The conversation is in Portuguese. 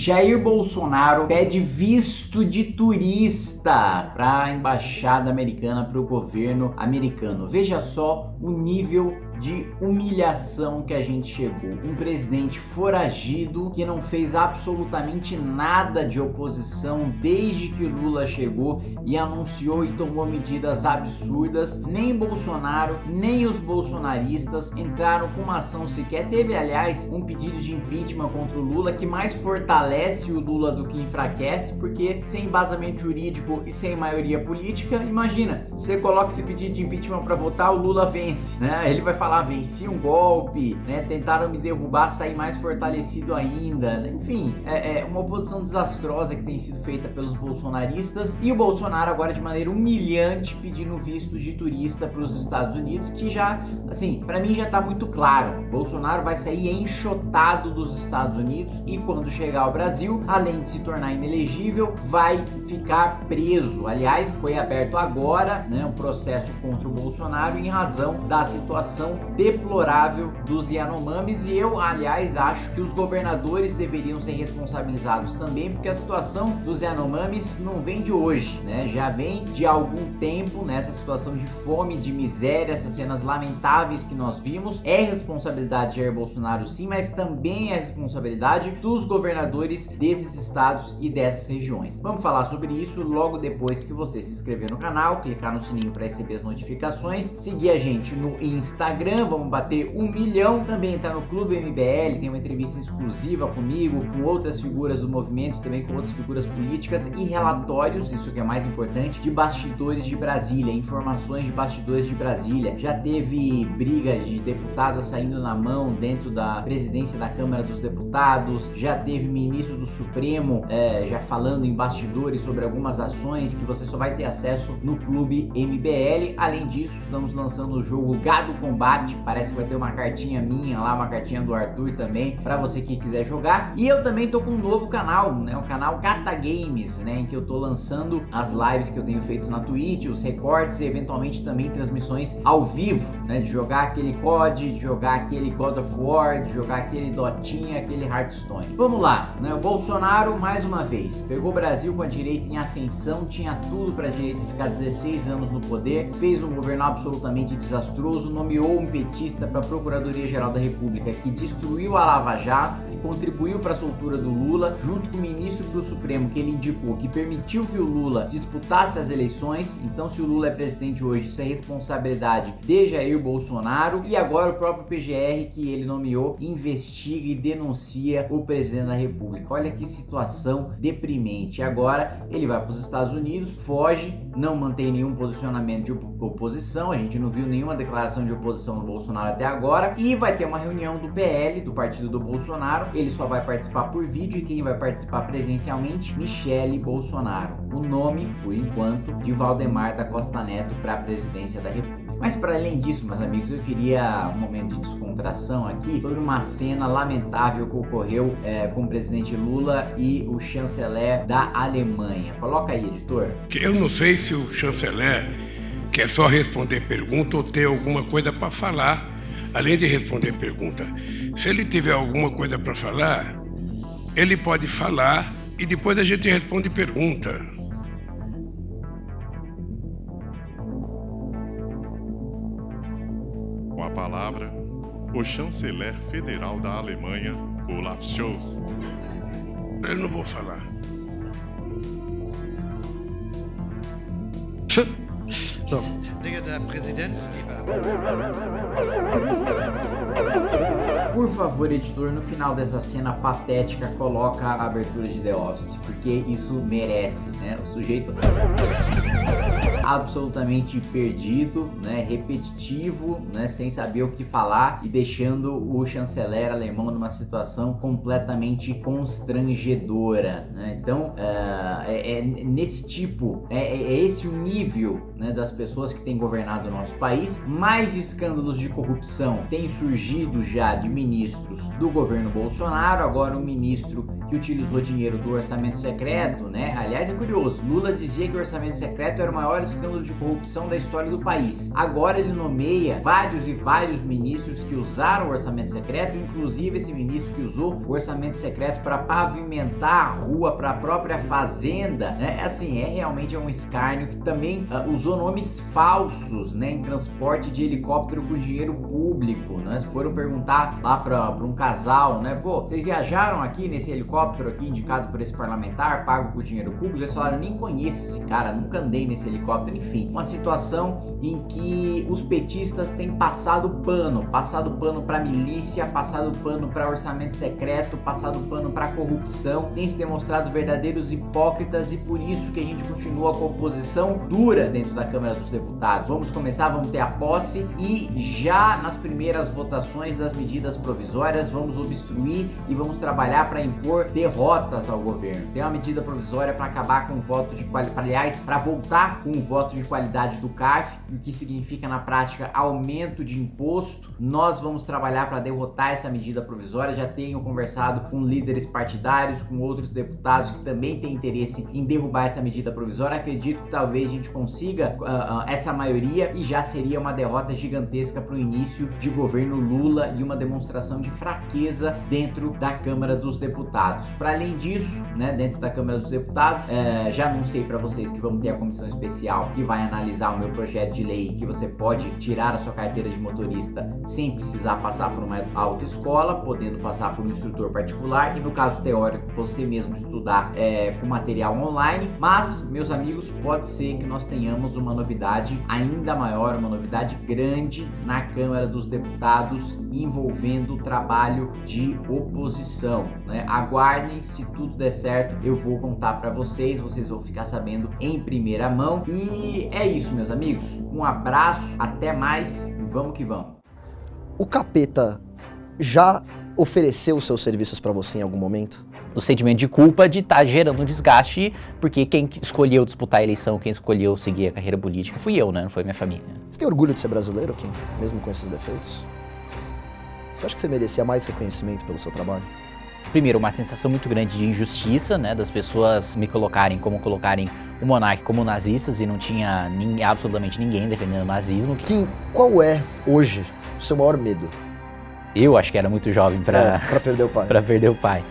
Jair Bolsonaro pede visto de turista para a embaixada americana, para o governo americano. Veja só o nível de humilhação que a gente chegou. Um presidente foragido que não fez absolutamente nada de oposição desde que Lula chegou e anunciou e tomou medidas absurdas. Nem Bolsonaro, nem os bolsonaristas entraram com uma ação sequer. Teve, aliás, um pedido de impeachment contra o Lula que mais fortalece o Lula do que enfraquece, porque sem embasamento jurídico e sem maioria política, imagina, você coloca esse pedido de impeachment para votar, o Lula vence, né? Ele vai falar falar, venci um golpe, né? Tentaram me derrubar, sair mais fortalecido ainda. Enfim, é, é, uma oposição desastrosa que tem sido feita pelos bolsonaristas e o Bolsonaro agora de maneira humilhante pedindo visto de turista para os Estados Unidos, que já, assim, para mim já tá muito claro. Bolsonaro vai sair enxotado dos Estados Unidos e quando chegar ao Brasil, além de se tornar inelegível, vai ficar preso. Aliás, foi aberto agora, né, um processo contra o Bolsonaro em razão da situação deplorável dos Yanomamis e eu, aliás, acho que os governadores deveriam ser responsabilizados também, porque a situação dos Yanomamis não vem de hoje, né? Já vem de algum tempo nessa situação de fome, de miséria, essas cenas lamentáveis que nós vimos. É responsabilidade de Jair Bolsonaro sim, mas também é responsabilidade dos governadores desses estados e dessas regiões. Vamos falar sobre isso logo depois que você se inscrever no canal, clicar no sininho para receber as notificações, seguir a gente no Instagram Instagram, vamos bater um milhão. Também entrar no Clube MBL, tem uma entrevista exclusiva comigo, com outras figuras do movimento, também com outras figuras políticas e relatórios, isso que é mais importante, de bastidores de Brasília, informações de bastidores de Brasília. Já teve brigas de deputadas saindo na mão dentro da presidência da Câmara dos Deputados, já teve ministro do Supremo é, já falando em bastidores sobre algumas ações que você só vai ter acesso no Clube MBL. Além disso, estamos lançando o jogo Gado Combate parece que vai ter uma cartinha minha lá, uma cartinha do Arthur também, para você que quiser jogar. E eu também tô com um novo canal, né, o canal Cata Games, né, em que eu tô lançando as lives que eu tenho feito na Twitch, os recortes e eventualmente também transmissões ao vivo, né, de jogar aquele COD, de jogar aquele God of War, de jogar aquele Dotinha, aquele Hearthstone. Vamos lá, né, o Bolsonaro mais uma vez, pegou o Brasil com a direita em ascensão, tinha tudo para a direita ficar 16 anos no poder, fez um governo absolutamente desastroso, nomeou petista para a Procuradoria-Geral da República que destruiu a Lava Jato, que contribuiu para a soltura do Lula, junto com o ministro do Supremo que ele indicou, que permitiu que o Lula disputasse as eleições. Então, se o Lula é presidente hoje, isso é responsabilidade de Jair Bolsonaro. E agora o próprio PGR que ele nomeou investiga e denuncia o presidente da República. Olha que situação deprimente. Agora ele vai para os Estados Unidos, foge, não mantém nenhum posicionamento de oposição. A gente não viu nenhuma declaração de oposição do Bolsonaro até agora e vai ter uma reunião do PL, do partido do Bolsonaro, ele só vai participar por vídeo e quem vai participar presencialmente, Michele Bolsonaro. O nome, por enquanto, de Valdemar da Costa Neto para a presidência da República. Mas para além disso, meus amigos, eu queria um momento de descontração aqui sobre uma cena lamentável que ocorreu é, com o presidente Lula e o chanceler da Alemanha. Coloca aí, editor. Eu não sei se o chanceler que é só responder pergunta ou ter alguma coisa para falar, além de responder pergunta. Se ele tiver alguma coisa para falar, ele pode falar e depois a gente responde pergunta. Com a palavra, o chanceler federal da Alemanha, Olaf Scholz. Eu não vou falar. So, sehr geehrter Herr Präsident, lieber... Por favor, editor, no final dessa cena patética, coloca a abertura de The Office, porque isso merece, né? O sujeito absolutamente perdido, né? repetitivo, né? sem saber o que falar e deixando o chanceler alemão numa situação completamente constrangedora. Né? Então, uh, é, é, nesse tipo, é, é, é esse o nível né, das pessoas que têm governado o nosso país. Mais escândalos de corrupção têm surgido já de ministros do governo Bolsonaro, agora um ministro que utilizou dinheiro do orçamento secreto, né? Aliás, é curioso, Lula dizia que o orçamento secreto era o maior escândalo de corrupção da história do país. Agora ele nomeia vários e vários ministros que usaram o orçamento secreto, inclusive esse ministro que usou o orçamento secreto para pavimentar a rua para a própria fazenda, né? Assim, é realmente é um escárnio que também uh, usou nomes falsos, né, em transporte de helicóptero com dinheiro público, né? Se foram perguntar lá para um casal, né, pô, vocês viajaram aqui nesse helicóptero aqui indicado por esse parlamentar, pago por dinheiro público? Eles falaram, nem conheço esse cara, nunca andei nesse helicóptero, enfim. Uma situação em que os petistas têm passado pano, passado pano para milícia, passado pano para orçamento secreto, passado pano para corrupção, tem se demonstrado verdadeiros hipócritas e por isso que a gente continua com a oposição dura dentro da Câmara dos Deputados. Vamos começar, vamos ter a posse e já nas primeiras votações das medidas provisórias vamos obstruir e vamos trabalhar para impor derrotas ao governo. Tem uma medida provisória para acabar com o voto de qualidade, aliás, para voltar com o voto de qualidade do CARF, o que significa na prática aumento de imposto. Nós vamos trabalhar para derrotar essa medida provisória. Já tenho conversado com líderes partidários, com outros deputados que também têm interesse em derrubar essa medida provisória. Acredito que talvez a gente consiga uh, uh, essa maioria e já seria uma derrota gigantesca para o início de governo Lula e uma demonstração de fraqueza dentro da Câmara dos Deputados. Para além disso, né, dentro da Câmara dos Deputados, uh, já anunciei para vocês que vamos ter a comissão especial que vai analisar o meu projeto de lei que você pode tirar a sua carteira de motorista sem precisar passar por uma autoescola, podendo passar por um instrutor particular e no caso teórico você mesmo estudar é, com material online. Mas, meus amigos, pode ser que nós tenhamos uma novidade ainda maior, uma novidade grande na Câmara dos Deputados envolvendo o trabalho de oposição. Né? Aguardem, se tudo der certo, eu vou contar para vocês, vocês vão ficar sabendo em primeira mão. E é isso, meus amigos. Um abraço, até mais e vamos que vamos. O capeta já ofereceu seus serviços para você em algum momento? O sentimento de culpa de estar tá gerando um desgaste, porque quem escolheu disputar a eleição, quem escolheu seguir a carreira política, fui eu, né? Não foi minha família. Você tem orgulho de ser brasileiro, Kim? Mesmo com esses defeitos? Você acha que você merecia mais reconhecimento pelo seu trabalho? Primeiro, uma sensação muito grande de injustiça, né? Das pessoas me colocarem como colocarem o monarca como nazistas e não tinha nem, absolutamente ninguém defendendo o nazismo. Kim, qual é, hoje, o seu maior medo? Eu acho que era muito jovem para é, perder o pai. para perder o pai.